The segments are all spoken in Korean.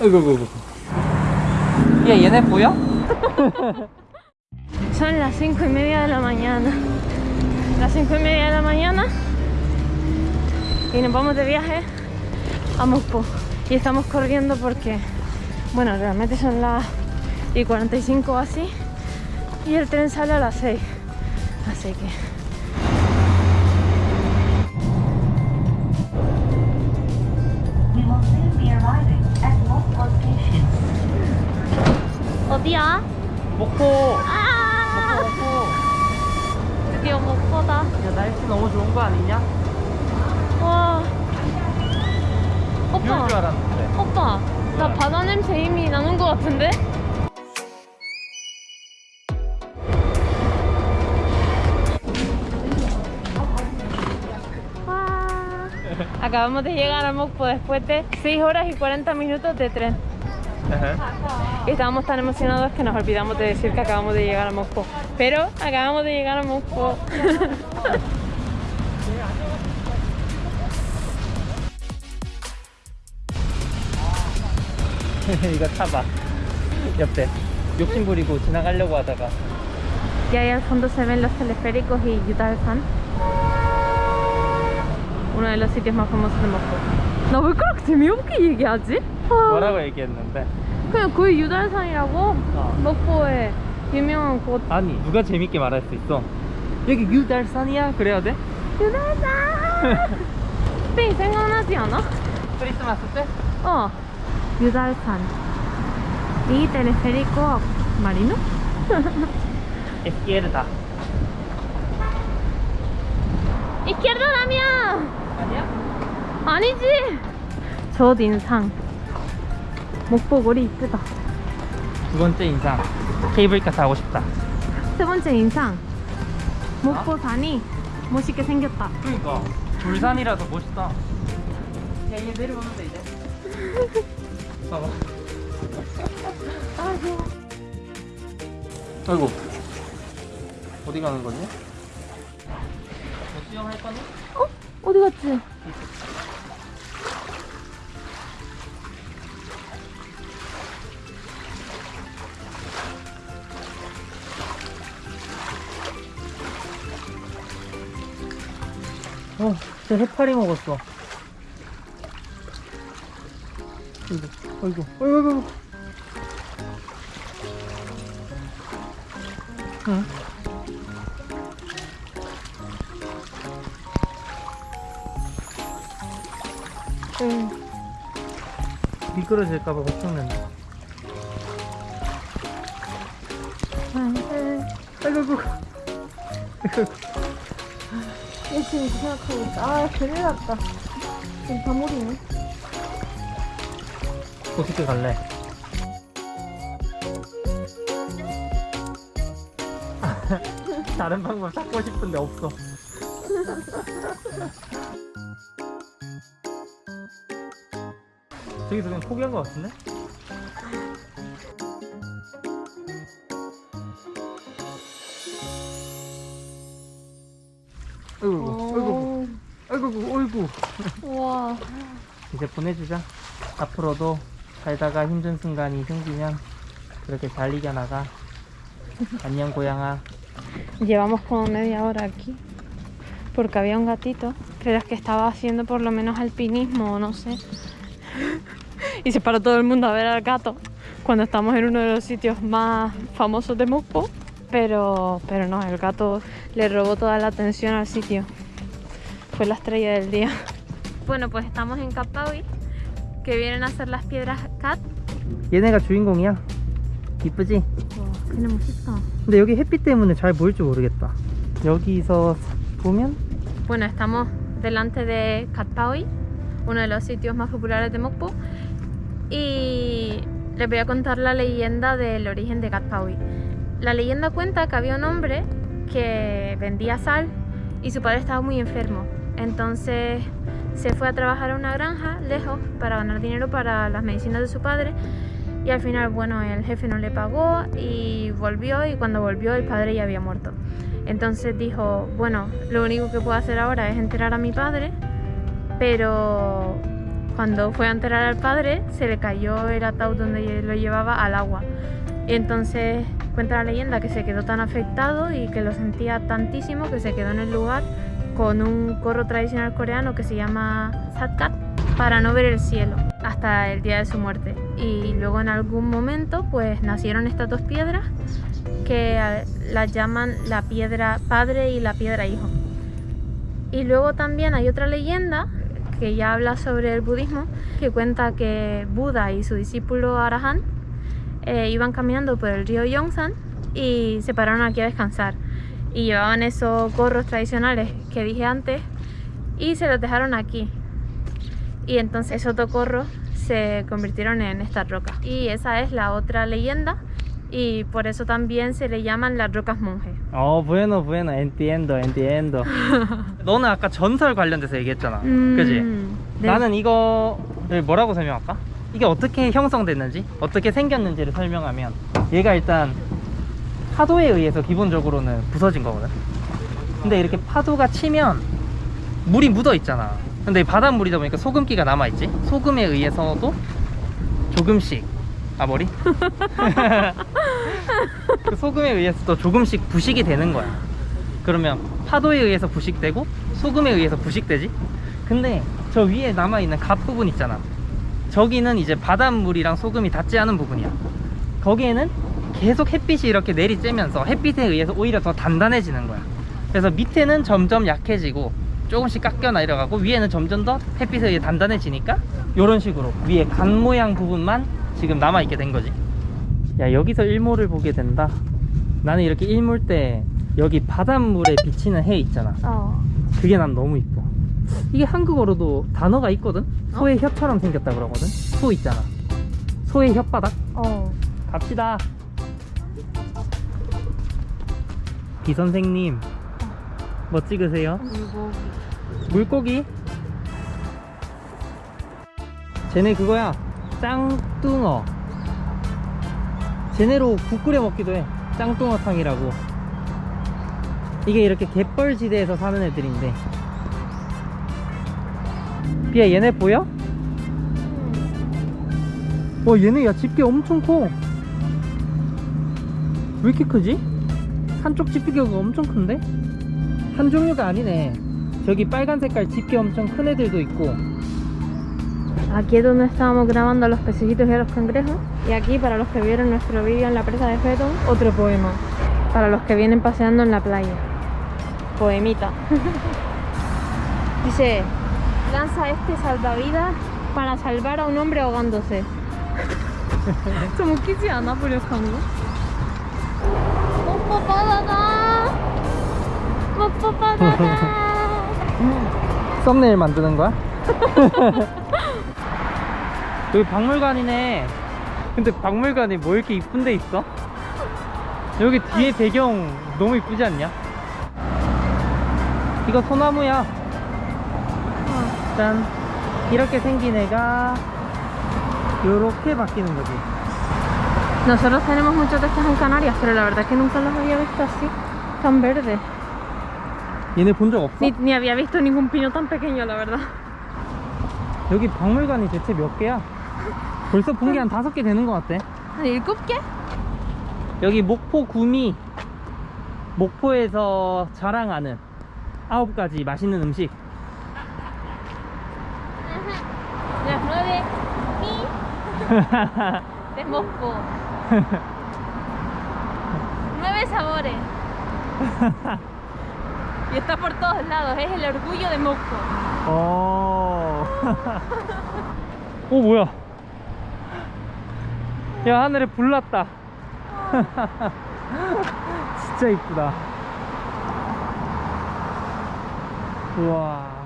아이고 아이고 야 얘네 보여? Son las cinco y media de la mañana. Las cinco y media de la mañana. Y nos vamos de viaje a Moscú. Y estamos corriendo porque, bueno, realmente son las y 45 o así. Y el tren sale a las 6. Así que. We will soon be arriving Station. 어디야? 목포 아! 목포 드디어 목포다. 야 날씨 너무 좋은 거 아니냐? 와. 오빠. 오빠. 나 왜? 바다 냄새 이미 나는 것 같은데? Acabamos de llegar a Mokpo después de 6 horas y 40 minutos de tren. Y estábamos tan emocionados que nos olvidamos de decir que acabamos de llegar a Moscú. Pero acabamos de llegar a Moscú. 이거 타봐 옆에 욕심 부리고 지나가려고 하다가 Y ahí al fondo se ven los teleféricos y Yutalsan. Uno de los sitios más famosos de Moscú. 나 왜 그렇게 재미없게 얘기하지? 아, 뭐라고 얘기했는데 그냥 그 유달산이라고 어. 목포에 유명한 곳 아니 누가 재밌게 말할 수 있어 여기 유달산이야 그래야 돼? 유달산! 스페인 생각나지 않아? 크리스마스 때? 어 유달산 이 teleférico marino? 에스키에르다 izquierda Damián! 아니야? 아니지! 첫 인상. 목보골이 이쁘다. 두 번째 인상. 케이블카 타고 싶다. 세 번째 인상. 목포산이 멋있게 생겼다. 그러니까. 불산이라서 멋있다. 야얘 내려오면 돼 이제. 봐봐. 아이고. 어디 가는 거지? 뭐 수영할 거니? 어? 어디 갔지? 어, 진짜 해파리 먹었어. 아이고, 아이고, 아이고. 응. 응 미끄러질까봐 걱정된다. 안돼 아이고, 아이고. 아이고. 열심히 생각하고 있다 아 큰일 났다 지금 다물이네 어떻게 갈래? 다른 방법 찾고 싶은데 없어. 저기서 그냥 포기한 것 같은데? 아이고, 아이고, 아이고, 아이고. 우와 이제 보내주자. 앞으로도 살다가 힘든 순간이 생기면 그렇게 잘 이겨나가. 안녕 고양아. Llevamos como media hora aquí porque había un gatito, pero es que estaba haciendo por lo menos alpinismo o no sé. y se paró todo el mundo a ver al gato cuando estamos en uno de los sitios más famosos de Moscú. Pero, pero no, el gato le robó toda la atención al sitio. Fue la estrella del día. Bueno, pues estamos en Kapawi, que vienen a ser las piedras Kat. 얘네가 주인공이야. 이쁘지? 와, 그네 멋있다. 근데 여기 햇빛 때문에 잘 보일 줄 모르겠다. 여기서 보면 Bueno, estamos delante de Katpawi, uno de los sitios más populares de Mokpo. Y les voy a contar la leyenda del origen de Katpawi. La leyenda cuenta que había un hombre que vendía sal y su padre estaba muy enfermo. Entonces se fue a trabajar a una granja lejos para ganar dinero para las medicinas de su padre. Y al final, bueno, el jefe no le pagó y volvió y cuando volvió el padre ya había muerto. Entonces dijo, bueno, lo único que puedo hacer ahora es enterar a mi padre, pero cuando fue a enterrar al padre, se le cayó el ataúd donde lo llevaba al agua. Y entonces cuenta la leyenda que se quedó tan afectado y que lo sentía tantísimo que se quedó en el lugar con un corro tradicional coreano que se llama satkat para no ver el cielo hasta el día de su muerte. Y luego en algún momento pues nacieron estas dos piedras que eh, las llaman la piedra padre y la piedra hijo. Y luego también hay otra leyenda que ya habla sobre el budismo, que cuenta que Buda y su discípulo Arahant eh, iban caminando por el río Yongsan y se pararon aquí a descansar. Y llevaban esos gorros tradicionales que dije antes y se los dejaron aquí. Y entonces esos dos gorros se convirtieron en estas rocas. Y esa es la otra leyenda y por eso también se le llaman las rocas monje. 어, bueno, bueno, entiendo, entiendo. 너는 아까 전설 관련돼서 얘기했잖아. 그지? 음, 네. 나는 이거를 뭐라고 설명할까? 이게 어떻게 형성됐는지, 어떻게 생겼는지를 설명하면 얘가 일단 파도에 의해서 기본적으로는 부서진 거거든. 근데 이렇게 파도가 치면 물이 묻어 있잖아. 근데 바닷물이다 보니까 소금기가 남아 있지. 소금에 의해서도 조금씩 아 머리? 그 소금에 의해서도 조금씩 부식이 되는 거야. 그러면 파도에 의해서 부식되고 소금에 의해서 부식되지. 근데 저 위에 남아 있는 갓 부분 있잖아. 저기는 이제 바닷물이랑 소금이 닿지 않은 부분이야. 거기에는 계속 햇빛이 이렇게 내리쬐면서 햇빛에 의해서 오히려 더 단단해지는 거야. 그래서 밑에는 점점 약해지고 조금씩 깎여 내려가고 위에는 점점 더 햇빛에 의해 단단해지니까 이런 식으로 위에 간 모양 부분만 지금 남아 있게 된 거지. 야 여기서 일몰을 보게 된다. 나는 이렇게 일몰 때 여기 바닷물에 비치는 해 있잖아. 어. 그게 난 너무 이뻐. 이게 한국어로도 단어가 있거든? 소의 혀처럼 생겼다 그러거든? 소 있잖아. 소의 혓바닥? 어. 갑시다. 비 선생님, 뭐 찍으세요? 물고기? 쟤네 그거야. 짱뚱어. 쟤네로 국 끓여 먹기도 해. 짱뚱어탕이라고. 이게 이렇게 갯벌지대에서 사는 애들인데. 비야 얘네 보여? 와 얘네 야 집게 엄청 커. 왜 이렇게 크지? 한쪽 집게가 엄청 큰데? 한 종류가 아니네. 저기 빨간 색깔 집게 엄청 큰 애들도 있고. Aquí es donde estábamos grabando a los pececitos y a los cangrejos. Y aquí, para los que vieron nuestro vídeo en la presa de Fetón, otro poema. Para los que vienen paseando en la playa. Poemita. Dice, lanza este salvavidas para salvar a un hombre ahogándose. 좀 웃기지 않아, 부력한 거? 뽀뽀 바다다! 뽀뽀 바다다! 썸네일 만드는 거야? 여기 박물관이네. 근데 박물관에 뭐 이렇게 이쁜 데 있어? 여기 뒤에 배경 너무 이쁘지 않냐? 이거 소나무야. 짠. 이렇게 생긴 애가 요렇게 바뀌는 거지. Nosotros tenemos muchos de estos en Canarias, pero la verdad que nunca los había visto así, tan verdes. 얘네 본 적 없어? Ni, ni había visto ningún pino tan pequeño, la verdad. 여기 박물관이 대체 몇 개야? 벌써 본 게 한 다섯 개 되는 것 같아. 한 일곱 개? 여기 목포 구미 목포에서 자랑하는 아홉 가지 맛있는 음식 nueve y de Moscú. nueve sabores. y está por todos lados, es el orgullo de Moscú. 어. 오 뭐야? 야 하늘에 불 났다. 진짜 이쁘다. 우와.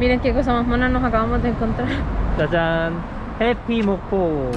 Miren qué cosa más mona nos acabamos de encontrar. 짜잔. 해피 목포.